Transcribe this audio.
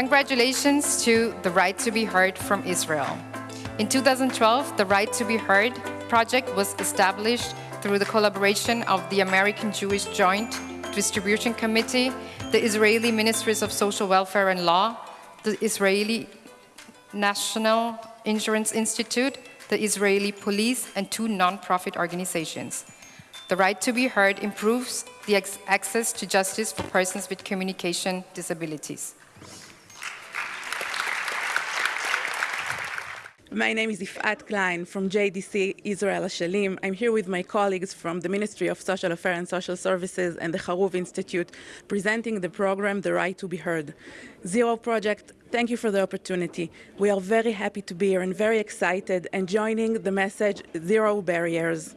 Congratulations to the Right to be Heard from Israel. In 2012, the Right to be Heard project was established through the collaboration of the American Jewish Joint Distribution Committee, the Israeli Ministries of Social Welfare and Law, the Israeli National Insurance Institute, the Israeli police, and two non-profit organizations. The right to be heard improves the access to justice for persons with communication disabilities. My name is Ifat Klein from JDC Israel Shalim. I'm here with my colleagues from the Ministry of Social Affairs and Social Services and the Haruv Institute presenting the program The Right to be Heard. Zero Project, thank you for the opportunity. We are very happy to be here and very excited and joining the message Zero Barriers.